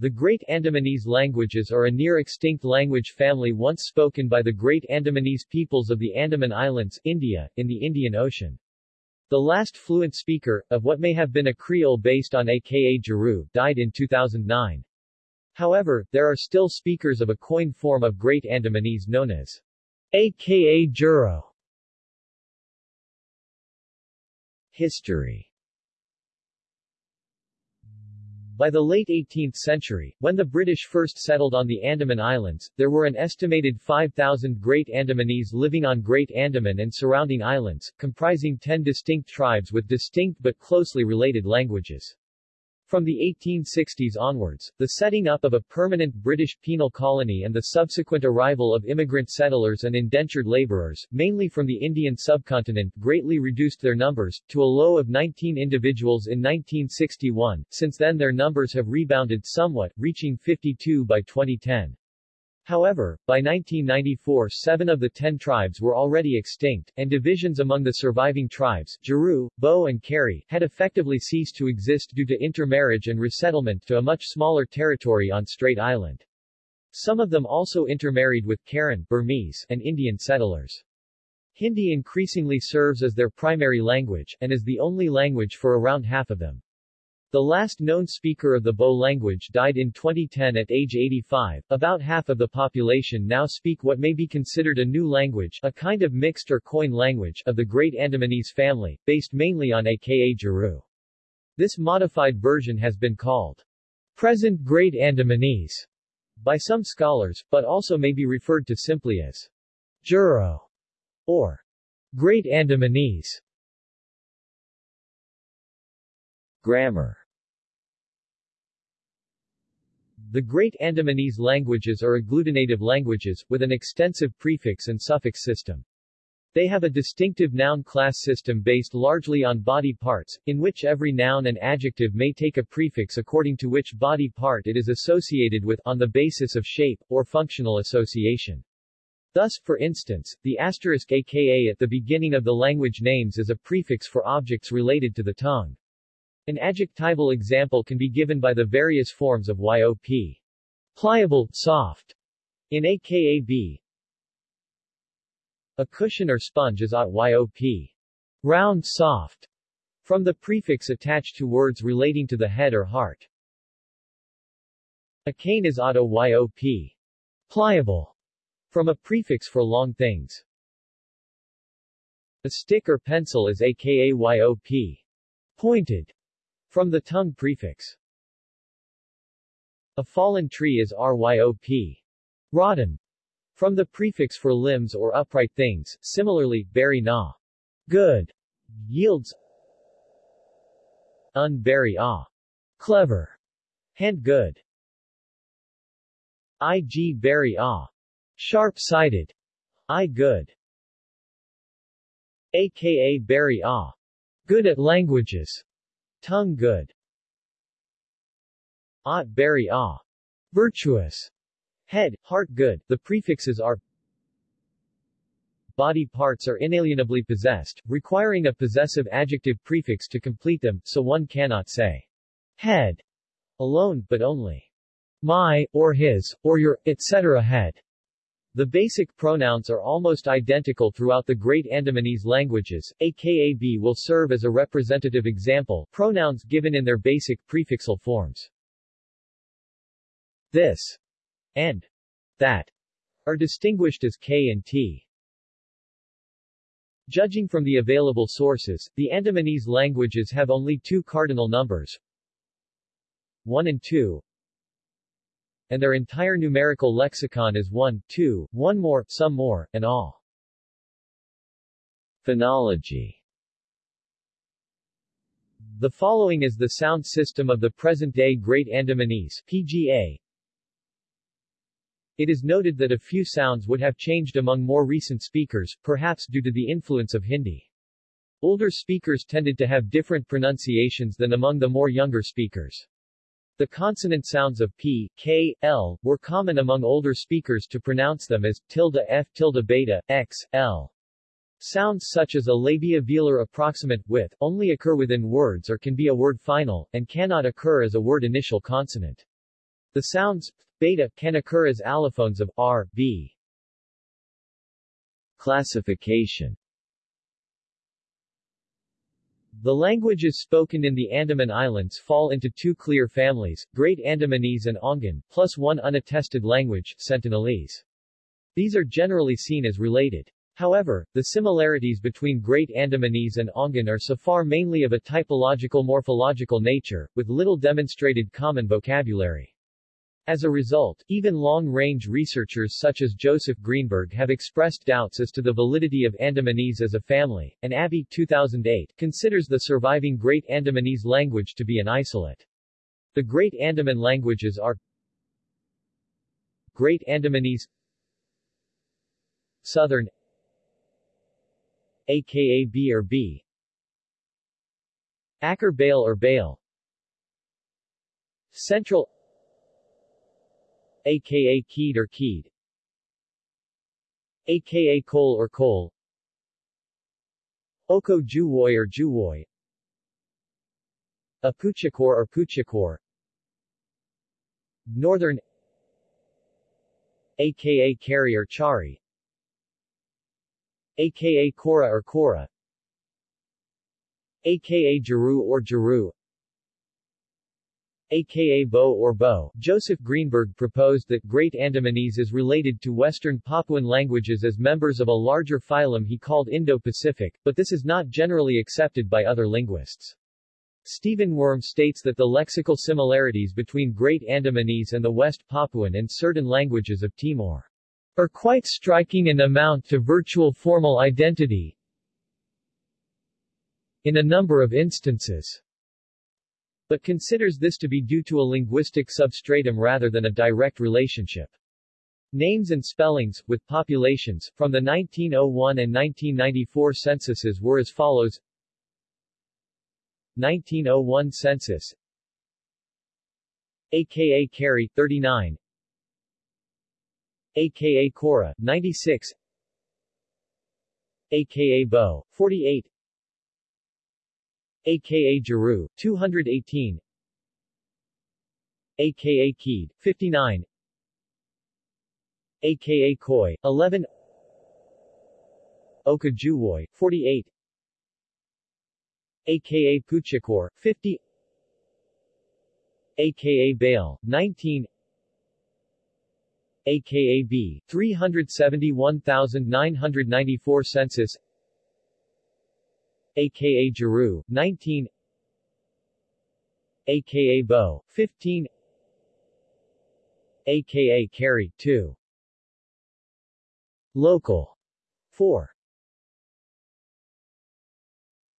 The Great Andamanese languages are a near-extinct language family once spoken by the Great Andamanese peoples of the Andaman Islands, India, in the Indian Ocean. The last fluent speaker, of what may have been a Creole based on aka Juru, died in 2009. However, there are still speakers of a coined form of Great Andamanese known as aka Juro. History by the late 18th century, when the British first settled on the Andaman Islands, there were an estimated 5,000 Great Andamanese living on Great Andaman and surrounding islands, comprising 10 distinct tribes with distinct but closely related languages. From the 1860s onwards, the setting up of a permanent British penal colony and the subsequent arrival of immigrant settlers and indentured laborers, mainly from the Indian subcontinent, greatly reduced their numbers, to a low of 19 individuals in 1961. Since then their numbers have rebounded somewhat, reaching 52 by 2010. However, by 1994 seven of the ten tribes were already extinct, and divisions among the surviving tribes, Juru, Bo and Kari, had effectively ceased to exist due to intermarriage and resettlement to a much smaller territory on Strait Island. Some of them also intermarried with Karen Burmese and Indian settlers. Hindi increasingly serves as their primary language, and is the only language for around half of them. The last known speaker of the Bo language died in 2010 at age 85. About half of the population now speak what may be considered a new language, a kind of mixed or coin language, of the Great Andamanese family, based mainly on aka Juru. This modified version has been called present Great Andamanese by some scholars, but also may be referred to simply as Juro or Great Andamanese. Grammar The Great Andamanese languages are agglutinative languages, with an extensive prefix and suffix system. They have a distinctive noun class system based largely on body parts, in which every noun and adjective may take a prefix according to which body part it is associated with, on the basis of shape, or functional association. Thus, for instance, the asterisk aka at the beginning of the language names is a prefix for objects related to the tongue. An adjectival example can be given by the various forms of YOP. Pliable, soft. In AKAB. A cushion or sponge is at YOP. Round, soft. From the prefix attached to words relating to the head or heart. A cane is auto YOP. Pliable. From a prefix for long things. A stick or pencil is aka YOP. Pointed. From the tongue prefix. A fallen tree is ryop. Rotten. From the prefix for limbs or upright things, similarly, berry na. Good. Yields. Un berry ah. Clever. Hand good. Ig berry ah. Sharp-sighted. I good. aka berry ah. Good at languages. Tongue good. Ah, berry ah. Virtuous. Head, heart good. The prefixes are Body parts are inalienably possessed, requiring a possessive adjective prefix to complete them, so one cannot say head alone, but only my, or his, or your, etc. head. The basic pronouns are almost identical throughout the Great Andamanese languages. AKAB will serve as a representative example, pronouns given in their basic prefixal forms. This and that are distinguished as K and T. Judging from the available sources, the Andamanese languages have only two cardinal numbers 1 and 2, and their entire numerical lexicon is one, two, one more, some more, and all. Phonology The following is the sound system of the present-day Great Andamanese PGA. It is noted that a few sounds would have changed among more recent speakers, perhaps due to the influence of Hindi. Older speakers tended to have different pronunciations than among the more younger speakers. The consonant sounds of p, k, l, were common among older speakers to pronounce them as tilde f tilde beta, x, l. Sounds such as a labial velar approximant with only occur within words or can be a word final, and cannot occur as a word initial consonant. The sounds beta can occur as allophones of r, b. Classification The languages spoken in the Andaman Islands fall into two clear families, Great Andamanese and Ongan, plus one unattested language, Sentinelese. These are generally seen as related. However, the similarities between Great Andamanese and Ongan are so far mainly of a typological-morphological nature, with little demonstrated common vocabulary. As a result, even long-range researchers such as Joseph Greenberg have expressed doubts as to the validity of Andamanese as a family, and Abbi 2008 considers the surviving Great Andamanese language to be an isolate. The Great Andaman languages are Great Andamanese Southern aka B or B Akar Bale or Bale Central aka Keed or Keed aka Cole or Cole. Oko Juwoy or Juwoy. Apuchakor or Puchakor Northern aka Kari or Chari. Aka Kora or Kora aka Jaru or Jaru aka Bo or Bo. Joseph Greenberg proposed that Great Andamanese is related to Western Papuan languages as members of a larger phylum he called Indo-Pacific, but this is not generally accepted by other linguists. Stephen Wurm states that the lexical similarities between Great Andamanese and the West Papuan and certain languages of Timor are quite striking and amount to virtual formal identity in a number of instances but considers this to be due to a linguistic substratum rather than a direct relationship. Names and spellings, with populations, from the 1901 and 1994 censuses were as follows. 1901 census. Aka Carey, 39 aka Cora, 96 aka Bo, 48 aka Jaru, 218 aka Keed, 59 aka Koi, 11 Oka Juwoy, 48 aka Puchakor, 50 aka Bale, 19 aka B, 371,994 census aka Jaru, 19 aka Bo, 15 aka Carry, 2 Local 4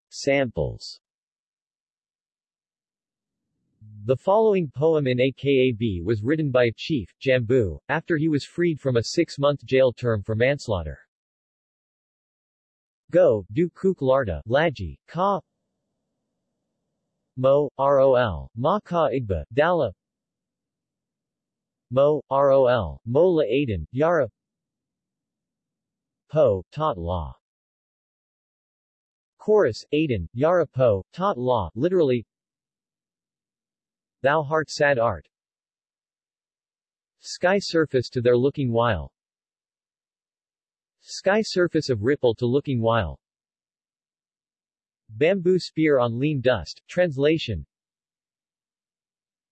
Samples. The following poem in AKAB was written by a chief, Jambu, after he was freed from a six-month jail term for manslaughter. Go, du kuk larda, laji, ka. Mo, rol, ma ka igba, dala. Mo, rol, mola aiden, yara. Po, tot law Chorus, Aiden, Yara Po, Tot Law, literally. Thou heart sad art. Sky surface to their looking while Sky surface of ripple to looking while. Bamboo spear on lean dust. Translation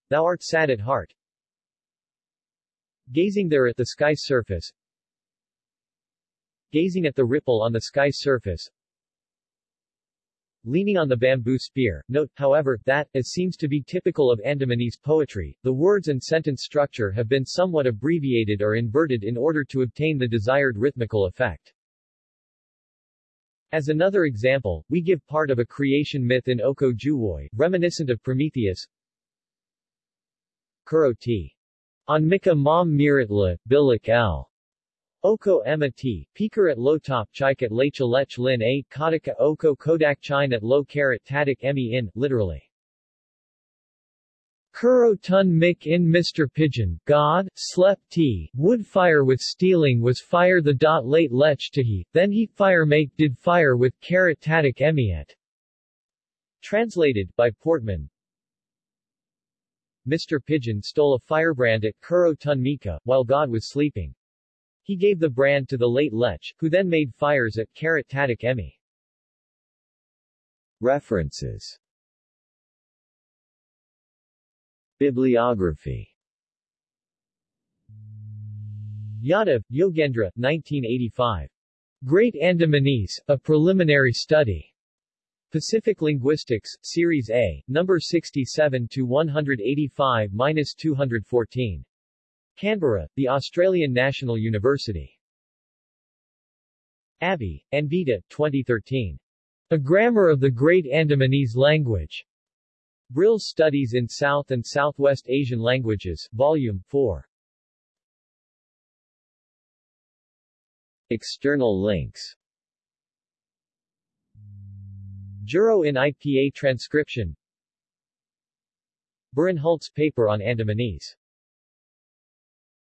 Thou art sad at heart. Gazing there at the sky's surface. Gazing at the ripple on the sky's surface leaning on the bamboo spear. Note, however, that, as seems to be typical of Andamanese poetry, the words and sentence structure have been somewhat abbreviated or inverted in order to obtain the desired rhythmical effect. As another example, we give part of a creation myth in Oko Juwoy, reminiscent of Prometheus. Kuro T. On Mika Mom Miratla, Bilik L. Oko Emma T, Peker at low top chike at lecha lech lin a, Kadaka Oko Kodak chine at low carat tadik emi in, literally. Kuro tun mik in Mr. Pigeon, God, slep t, would fire with stealing was fire the dot late lech to he, then he fire make did fire with carat tadik emiet. Translated, by Portman, Mr. Pigeon stole a firebrand at Kuro Tun Mika, while God was sleeping. He gave the brand to the late Lech, who then made fires at Karat Tadak Emi. References Bibliography Yadav, Yogendra, 1985. Great Andamanese, A Preliminary Study. Pacific Linguistics, Series A, number 67 to 185-214. Canberra, The Australian National University. Abbi, Anvita, 2013. A Grammar of the Great Andamanese Language. Brill's Studies in South and Southwest Asian Languages, Volume 4. External links Juro in IPA transcription Burenhult paper on Andamanese